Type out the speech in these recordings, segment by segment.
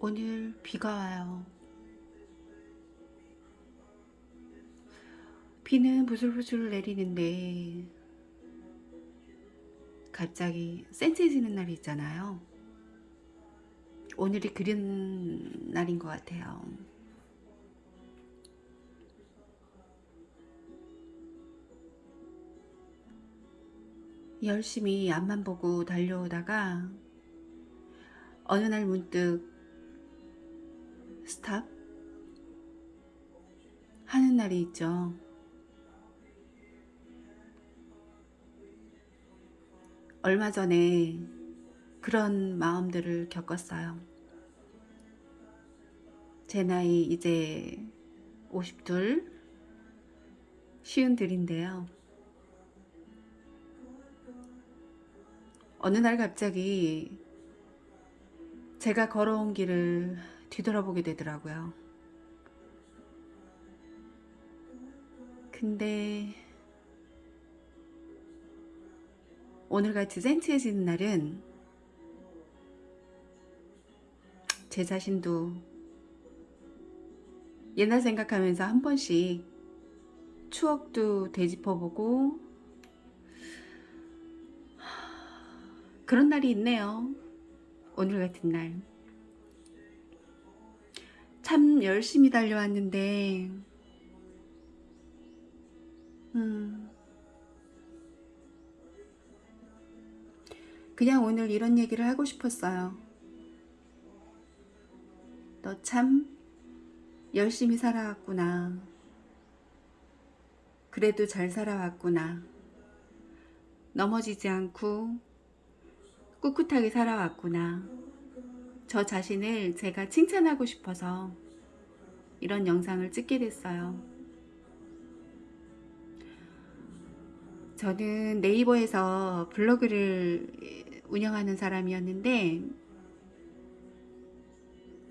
오늘 비가 와요. 비는 부슬부슬 내리는데 갑자기 센치해지는 날이 있잖아요. 오늘이 그런 날인 것 같아요. 열심히 앞만 보고 달려오다가 어느 날 문득 스탑 하는 날이 있죠. 얼마 전에 그런 마음들을 겪었어요. 제 나이 이제 52 쉬운 들인데요. 어느 날 갑자기 제가 걸어온 길을 뒤돌아보게 되더라고요. 근데 오늘같이 센치해지는 날은 제 자신도 옛날 생각하면서 한 번씩 추억도 되짚어보고 그런 날이 있네요. 오늘 같은 날. 참 열심히 달려왔는데 음 그냥 오늘 이런 얘기를 하고 싶었어요. 너 참 열심히 살아왔구나. 그래도 잘 살아왔구나. 넘어지지 않고 꿋꿋하게 살아왔구나. 저 자신을 제가 칭찬하고 싶어서 이런 영상을 찍게 됐어요. 저는 네이버에서 블로그를 운영하는 사람이었는데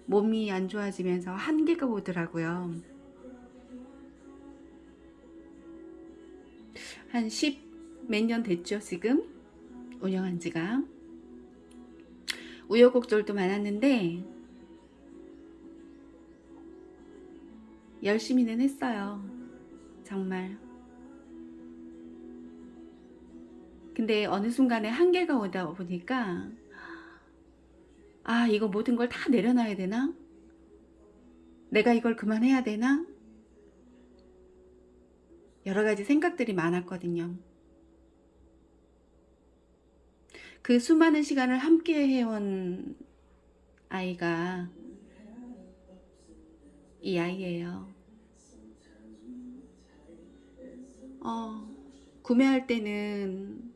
몸이 안 좋아지면서 한계가 오더라고요. 한 10 몇 년 됐죠 지금 운영한 지가 우여곡절도 많았는데 열심히는 했어요 정말 근데 어느 순간에 한계가 오다 보니까 아 이거 모든 걸 다 내려놔야 되나? 내가 이걸 그만해야 되나? 여러 가지 생각들이 많았거든요. 그 수많은 시간을 함께 해온 아이가 이 아이예요. 어, 구매할 때는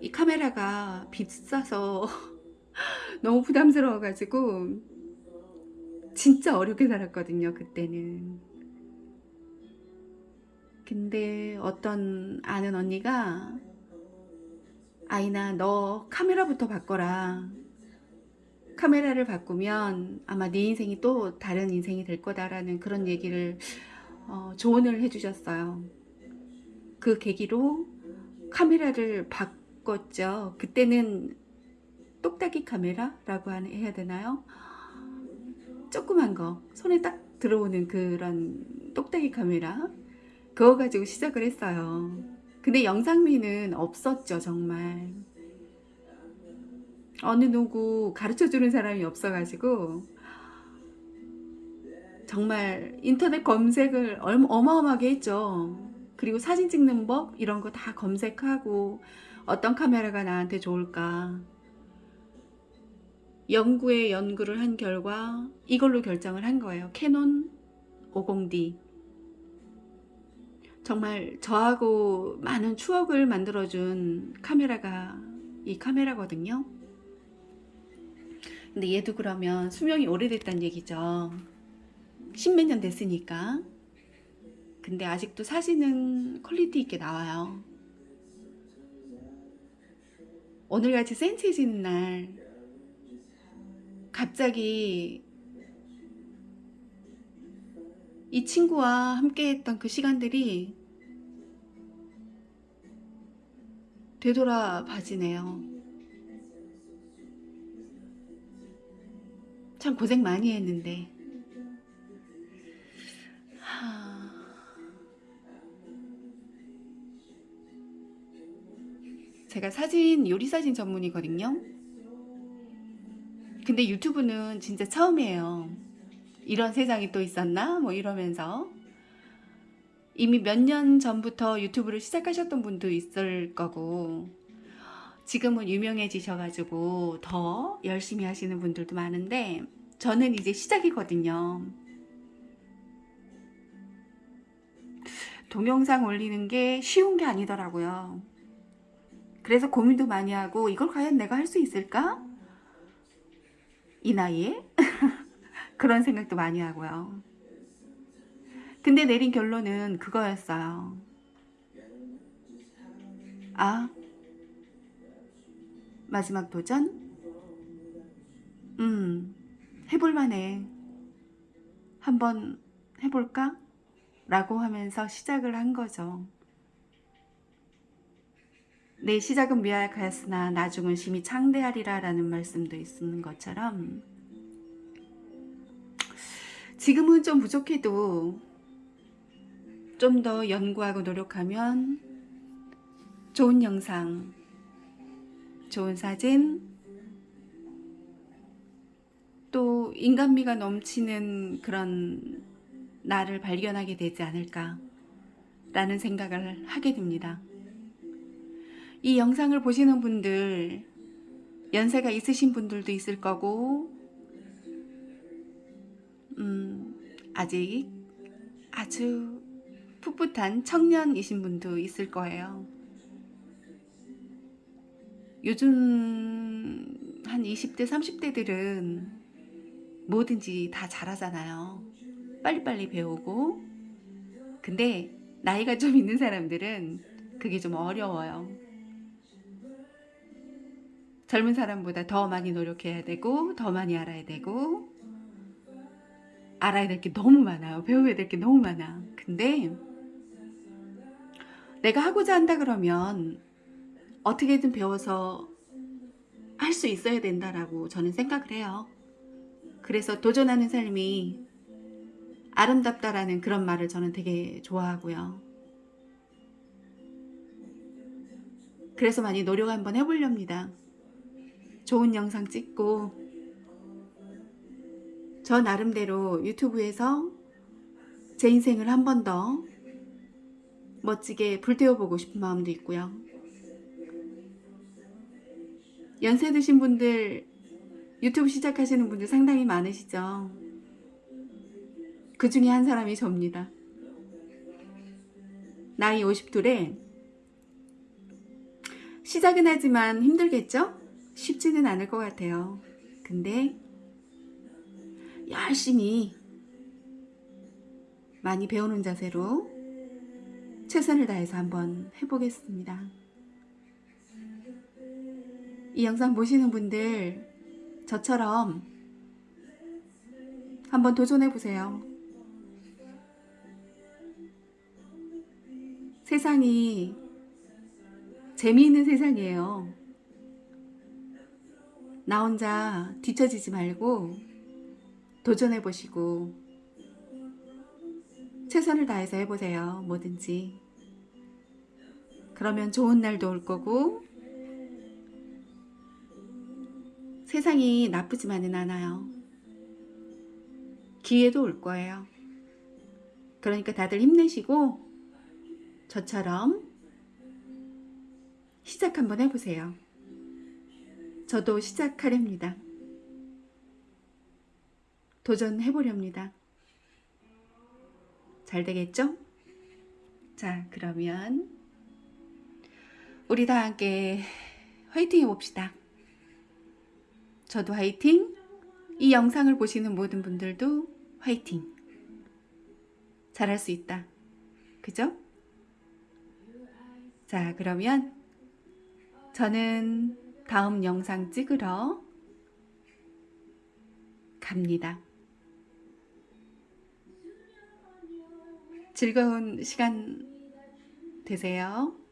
이 카메라가 비싸서 너무 부담스러워 가지고 진짜 어렵게 살았거든요 그때는 근데 어떤 아는 언니가 아이나 너 카메라부터 바꿔라. 카메라를 바꾸면 아마 네 인생이 또 다른 인생이 될 거다라는 그런 얘기를 어, 조언을 해주셨어요. 그 계기로 카메라를 바꿨죠. 그때는 똑딱이 카메라라고 해야 되나요? 조그만 거 손에 딱 들어오는 그런 똑딱이 카메라. 그거 가지고 시작을 했어요 근데 영상미는 없었죠 정말. 어느 누구 가르쳐주는 사람이 없어가지고 정말 인터넷 검색을 어마어마하게 했죠. 그리고 사진 찍는 법 이런 거 다 검색하고 어떤 카메라가 나한테 좋을까. 연구에 연구를 한 결과 이걸로 결정을 한 거예요. 캐논 50D 정말 저하고 많은 추억을 만들어준 카메라가 이 카메라거든요. 근데 얘도 그러면 수명이 오래됐다는 얘기죠. 십몇 년 됐으니까. 근데 아직도 사진은 퀄리티 있게 나와요. 오늘같이 센치해지는 날 갑자기 이 친구와 함께 했던 그 시간들이 되돌아 봐지네요. 참 고생 많이 했는데. 하... 제가 사진, 요리 사진 전문이거든요. 근데 유튜브는 진짜 처음이에요. 이런 세상이 또 있었나? 뭐 이러면서. 이미 몇 년 전부터 유튜브를 시작하셨던 분도 있을 거고, 지금은 유명해지셔가지고 더 열심히 하시는 분들도 많은데, 저는 이제 시작이거든요. 동영상 올리는 게 쉬운 게 아니더라고요. 그래서 고민도 많이 하고, 이걸 과연 내가 할 수 있을까? 이 나이에? 그런 생각도 많이 하고요. 근데 내린 결론은 그거였어요. 아, 마지막 도전? 음, 해볼만해. 한번 해볼까? 라고 하면서 시작을 한 거죠. 내 시작은 미약하였으나 나중은 심히 창대하리라 라는 말씀도 있는 것처럼 지금은 좀 부족해도 좀 더 연구하고 노력하면 좋은 영상, 좋은 사진, 또 인간미가 넘치는 그런 나를 발견하게 되지 않을까 라는 생각을 하게 됩니다. 이 영상을 보시는 분들 연세가 있으신 분들도 있을 거고 음, 아직 아주 풋풋한 청년이신 분도 있을 거예요. 요즘 한 20대, 30대들은 뭐든지 다 잘하잖아요. 빨리빨리 배우고. 근데 나이가 좀 있는 사람들은 그게 좀 어려워요. 젊은 사람보다 더 많이 노력해야 되고, 더 많이 알아야 되고, 알아야 될 게 너무 많아요. 배워야 될 게 너무 많아. 근데 내가 하고자 한다 그러면 어떻게든 배워서 할 수 있어야 된다라고 저는 생각을 해요. 그래서 도전하는 삶이 아름답다라는 그런 말을 저는 되게 좋아하고요. 그래서 많이 노력 한번 해보렵니다. 좋은 영상 찍고 저 나름대로 유튜브에서 제 인생을 한 번 더 멋지게 불태워보고 싶은 마음도 있고요. 연세 드신 분들 유튜브 시작하시는 분들 상당히 많으시죠. 그 중에 한 사람이 접니다. 나이 50둘에 시작은 하지만 힘들겠죠? 쉽지는 않을 것 같아요. 근데 열심히 많이 배우는 자세로 최선을 다해서 한번 해보겠습니다. 이 영상 보시는 분들 저처럼 한번 도전해 보세요. 세상이 재미있는 세상이에요. 나 혼자 뒤처지지 말고 도전해 보시고 최선을 다해서 해보세요. 뭐든지. 그러면 좋은 날도 올 거고 세상이 나쁘지만은 않아요. 기회도 올 거예요. 그러니까 다들 힘내시고 저처럼 시작 한번 해보세요. 저도 시작하렵니다. 도전해보렵니다. 잘 되겠죠? 자, 그러면 우리 다 함께 화이팅 해봅시다. 저도 화이팅! 이 영상을 보시는 모든 분들도 화이팅! 잘할 수 있다. 그죠? 자, 그러면 저는 다음 영상 찍으러 갑니다. 즐거운 시간 되세요.